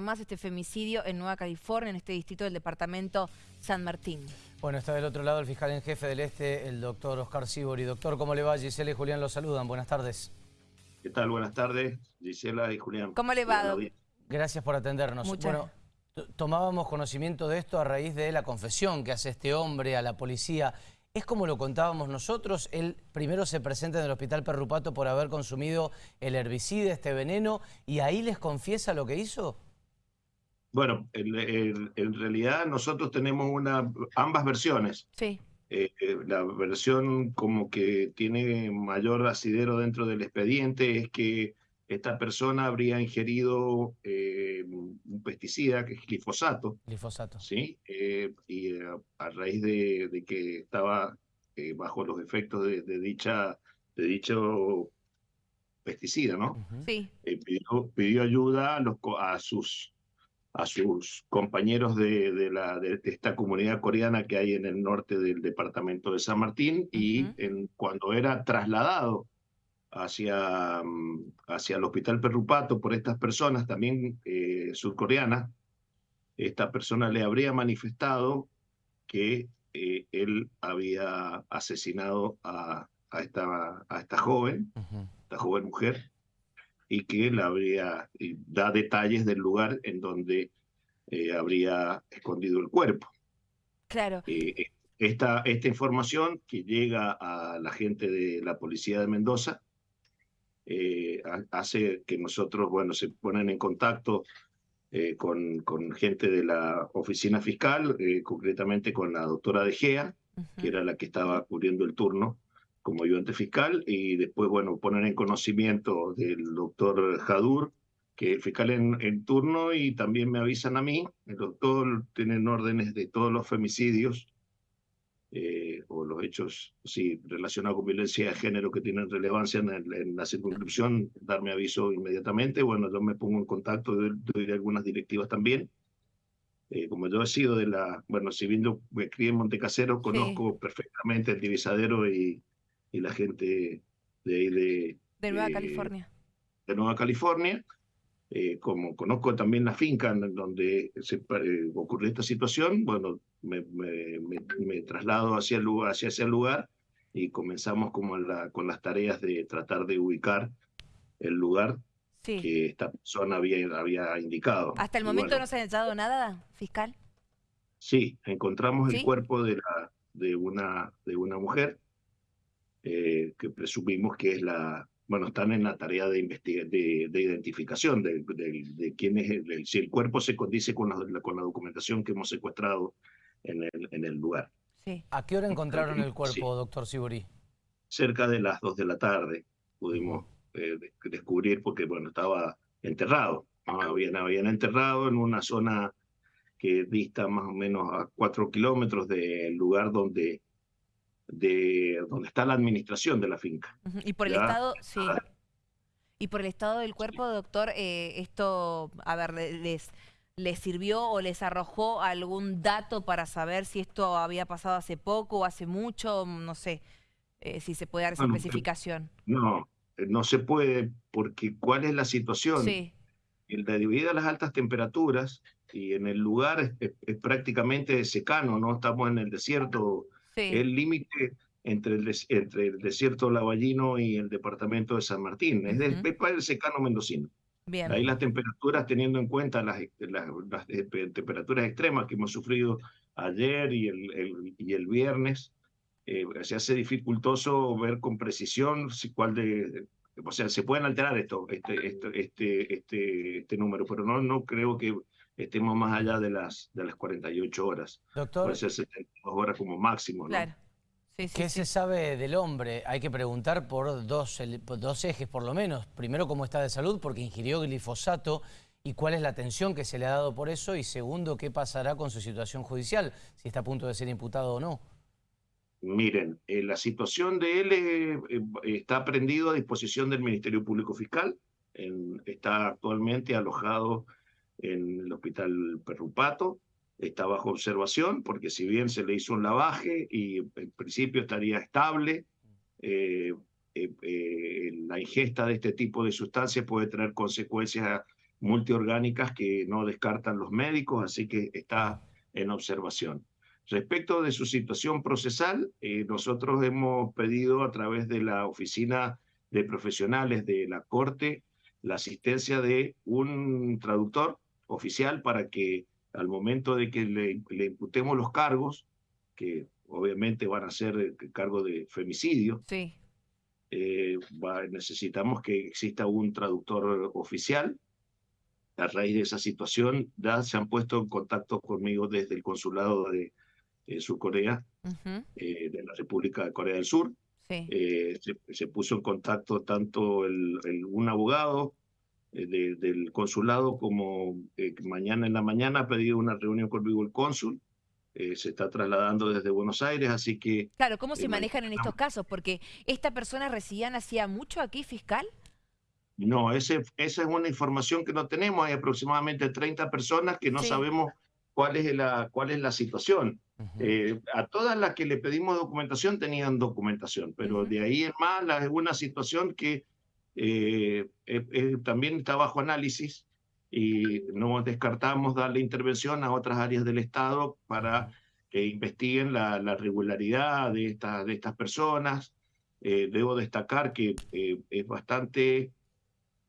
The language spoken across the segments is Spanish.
nada más este femicidio en Nueva California, en este distrito del departamento San Martín. Bueno, está del otro lado el fiscal en jefe del Este, el doctor Oscar Sibori. Doctor, ¿cómo le va? Gisela y Julián los saludan. Buenas tardes. ¿Qué tal? Buenas tardes, Gisela y Julián. ¿Cómo le va, Gracias por atendernos. Bueno, tomábamos conocimiento de esto a raíz de la confesión que hace este hombre a la policía. Es como lo contábamos nosotros, él primero se presenta en el hospital Perrupato por haber consumido el herbicida, este veneno, y ahí les confiesa lo que hizo. Bueno, en, realidad nosotros tenemos una, ambas versiones. Sí. Eh, eh, la versión como que tiene mayor asidero dentro del expediente es que esta persona habría ingerido eh, un pesticida que es glifosato. Glifosato. Sí, eh, y eh, a raíz de, que estaba bajo los efectos de, dicha, de dicho pesticida, ¿no? Sí. Pidió, ayuda a, los, a, sus, a sus compañeros de, de, la, de, esta comunidad coreana que hay en el norte del departamento de San Martín y en, cuando era trasladado hacia, hacia el hospital Perrupato por estas personas, también eh, surcoreanas, esta persona le habría manifestado que eh, él había asesinado a, a, esta, a esta joven, esta joven mujer, y que él habría, da detalles del lugar en donde eh, habría escondido el cuerpo. Claro. esta, esta información que llega a la gente de la policía de Mendoza eh, hace que nosotros, bueno, se ponen en contacto eh, con, con, gente de la oficina fiscal, eh, concretamente con la doctora De Gea, que era la que estaba cubriendo el turno como ayudante fiscal, y después, bueno, ponen en conocimiento del doctor Jadur, que es fiscal en, en, turno, y también me avisan a mí, el doctor tiene órdenes de todos los femicidios eh, o los hechos sí, relacionados con violencia de género que tienen relevancia en, la circunscripción, darme aviso inmediatamente. Bueno, yo me pongo en contacto, doy, algunas directivas también. Eh, como yo he sido de la, bueno, si bien yo me crié en Montecasero, conozco perfectamente el divisadero y, y la gente de ahí de... De Nueva California. De Nueva California. Eh, como conozco también la finca en donde se, eh, ocurrió esta situación, bueno, me, me, traslado hacia, el lugar, hacia ese lugar y comenzamos como la, con las tareas de tratar de ubicar el lugar que esta persona había, había indicado. ¿Hasta el momento no se ha hallado nada, fiscal? Sí, encontramos el cuerpo de, la, de, una, de una mujer eh, que presumimos que es la, bueno, están en la tarea de, de, de identificación de, de, quién es, el, si el cuerpo se condice con la, con la documentación que hemos secuestrado en el, en el lugar. Sí. ¿A qué hora encontraron el cuerpo, doctor Siburi? Cerca de las dos de la tarde pudimos eh, descubrir porque, bueno, estaba enterrado. Habían, habían enterrado en una zona que dista más o menos a cuatro kilómetros del lugar donde de donde está la administración de la finca. Y por el estado, sí. Y por el estado del cuerpo, doctor, eh, esto, a ver, les, les sirvió o les arrojó algún dato para saber si esto había pasado hace poco o hace mucho, no sé, eh, si se puede dar esa especificación. No, no se puede, porque ¿cuál es la situación? Sí. Debido a las altas temperaturas y en el lugar es prácticamente secano, no estamos en el desierto el límite entre el, entre el desierto lavallino y el departamento de San Martín, es del el secano mendocino. Bien. Ahí las temperaturas, teniendo en cuenta las, las, temperaturas extremas que hemos sufrido ayer y el, y el viernes, eh, se hace dificultoso ver con precisión si, cuál de, o sea, se pueden alterar esto, este, este, este, este, este número, pero no, no creo que estemos más allá de las, de las 48 horas. Doctor. Puede ser 72 horas como máximo, ¿no? Claro. ¿Qué se sabe del hombre? Hay que preguntar por dos, dos ejes por lo menos. Primero, cómo está de salud, porque ingirió glifosato y cuál es la atención que se le ha dado por eso. Y segundo, qué pasará con su situación judicial, si está a punto de ser imputado o no. Miren, eh, la situación de él eh, está prendido a disposición del Ministerio Público Fiscal. está actualmente alojado en el hospital Perrupato, está bajo observación porque si bien se le hizo un lavaje y en principio estaría estable, eh, eh, eh, la ingesta de este tipo de sustancias puede tener consecuencias multiorgánicas que no descartan los médicos, así que está en observación. Respecto de su situación procesal, nosotros hemos pedido a través de la Oficina de Profesionales de la Corte la asistencia de un traductor oficial para que al momento de que le, imputemos los cargos, que obviamente van a ser el cargo de femicidio, sí. Eh, necesitamos que exista un traductor oficial. A raíz de esa situación, ya se han puesto en contacto conmigo desde el consulado de eh, Surcorea, eh, de la República de Corea del Sur. Se, puso en contacto tanto el, un abogado del consulado como mañana en la mañana ha pedido una reunión conmigo el cónsul eh, se está trasladando desde Buenos Aires, así que... Claro, ¿cómo se eh, manejan en estos casos? Porque esta persona residían hacía mucho aquí, fiscal. No, ese, esa es una información que no tenemos. Hay aproximadamente 30 personas que no sabemos cuál es la, cuál es la situación. Eh, a todas las que le pedimos documentación tenían documentación, pero de ahí en más es una situación que también está bajo análisis y no descartamos darle intervención a otras áreas del Estado para que investiguen la, regularidad de, esta, de estas personas. Eh, debo destacar que eh, es bastante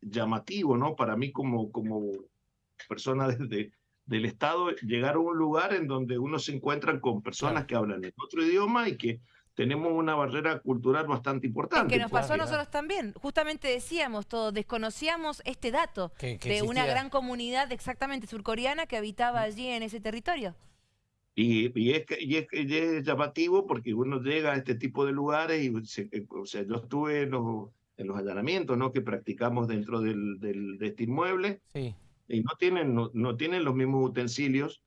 llamativo, ¿no? Para mí como, como persona desde del Estado, llegar a un lugar en donde uno se encuentra con personas que hablan otro idioma y que tenemos una barrera cultural bastante importante. que nos pasó a nosotros también. Justamente decíamos todos, desconocíamos este dato de una gran comunidad exactamente surcoreana que habitaba mm. allí en ese territorio. Y, y, es, y, es, llamativo porque uno llega a este tipo de lugares y eh, o sea, yo estuve en los, en los allanamientos ¿no? que practicamos dentro del, del, de este inmueble sí. y no tienen, no, no tienen los mismos utensilios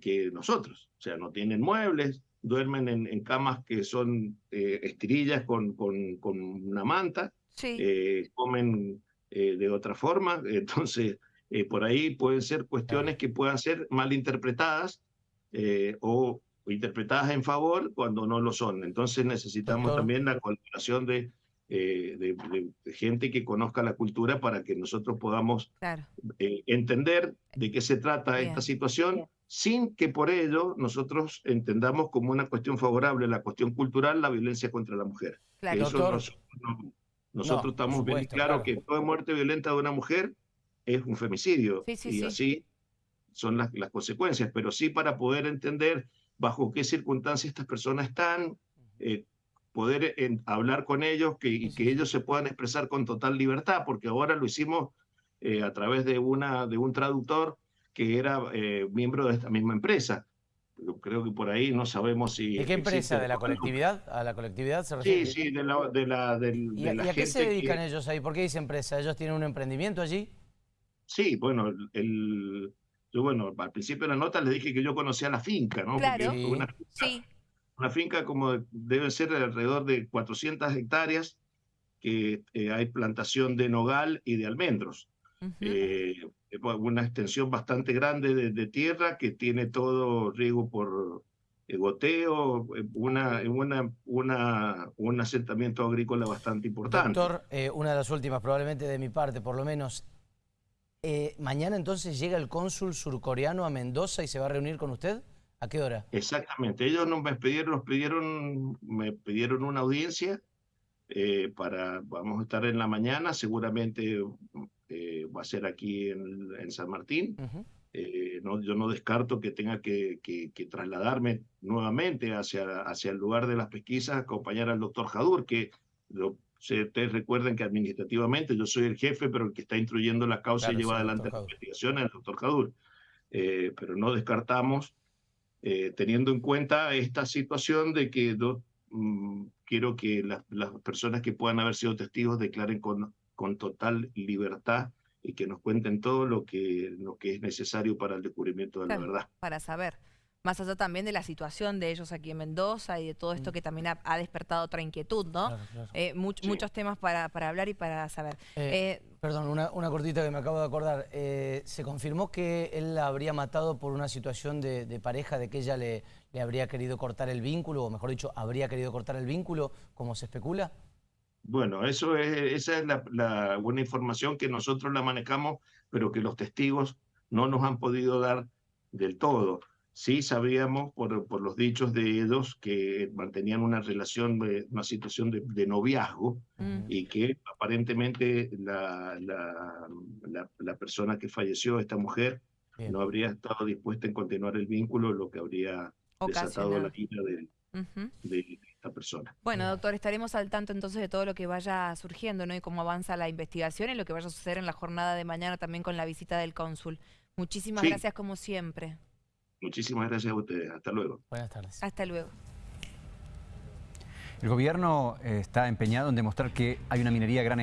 que nosotros. O sea, no tienen muebles, duermen en, camas que son eh, estirillas con, con, con, una manta, eh, comen eh, de otra forma, entonces por ahí pueden ser cuestiones que puedan ser mal interpretadas o, interpretadas en favor cuando no lo son. Entonces necesitamos también la colaboración de, de, gente que conozca la cultura para que nosotros podamos entender de qué se trata esta situación sin que por ello nosotros entendamos como una cuestión favorable la cuestión cultural la violencia contra la mujer. nosotros, estamos bien claro, que toda muerte violenta de una mujer es un femicidio y así son las, las, consecuencias, pero sí para poder entender bajo qué circunstancias estas personas están, eh, poder hablar con ellos que, y que ellos se puedan expresar con total libertad, porque ahora lo hicimos eh, a través de, una, de un traductor que era eh, miembro de esta misma empresa. creo que por ahí no sabemos si... ¿De qué empresa? ¿De la colectividad? ¿A la colectividad se refiere? Sí, sí, de la, de la, ¿Y, a qué se dedican ellos ahí? ¿Por qué dice empresa? ¿Ellos tienen un emprendimiento allí? Sí, bueno, el, yo bueno, al principio de la nota les dije que yo conocía la finca, ¿no? Claro, una, sí. Una finca como debe ser alrededor de 400 hectáreas, que eh, hay plantación de nogal y de almendros. Eh, una extensión bastante grande de, tierra que tiene todo riego por eh, goteo, eh, una, una, una, un asentamiento agrícola bastante importante. Doctor, una de las últimas, probablemente de mi parte, por lo menos. ¿Mañana entonces llega el cónsul surcoreano a Mendoza y se va a reunir con usted? ¿A qué hora? Exactamente. Ellos nos me pidieron, pidieron, me pidieron una audiencia para, vamos a estar en la mañana, seguramente eh, va a ser aquí en, San Martín. Eh, no, yo no descarto que tenga que, que, trasladarme nuevamente hacia, hacia el lugar de las pesquisas, acompañar al doctor Jadur, que lo, ustedes recuerden que administrativamente yo soy el jefe, pero el que está instruyendo la causa y lleva adelante la investigación es el doctor Jadur. Eh, pero no descartamos, teniendo en cuenta esta situación de que yo, mm, quiero que las, las personas que puedan haber sido testigos declaren con con total libertad y que nos cuenten todo lo que, lo que es necesario para el descubrimiento de la verdad. Para saber. Más allá también de la situación de ellos aquí en Mendoza y de todo esto mm. que también ha, despertado otra inquietud, ¿no? Eh, muchos temas para, para, hablar y para saber. Eh, eh, perdón, una, una, cortita que me acabo de acordar. ¿Se confirmó que él la habría matado por una situación de, de, pareja, de que ella le, le habría querido cortar el vínculo, o mejor dicho, habría querido cortar el vínculo, como se especula? Bueno, eso es, esa es la, la buena información que nosotros la manejamos, pero que los testigos no nos han podido dar del todo. Sí sabíamos por, por los dichos de ellos que mantenían una relación, una situación de, de noviazgo Mm. y que aparentemente la, la, la, persona que falleció, esta mujer, Bien. no habría estado dispuesta en continuar el vínculo, lo que habría desatado Ocasionado. la ira de, Ujú. de esta persona. Bueno, doctor, estaremos al tanto entonces de todo lo que vaya surgiendo, ¿no? Y cómo avanza la investigación y lo que vaya a suceder en la jornada de mañana también con la visita del cónsul. Muchísimas Sí. gracias como siempre. Muchísimas gracias a ustedes. Hasta luego. Buenas tardes. Hasta luego. El gobierno eh, está empeñado en demostrar que hay una minería gran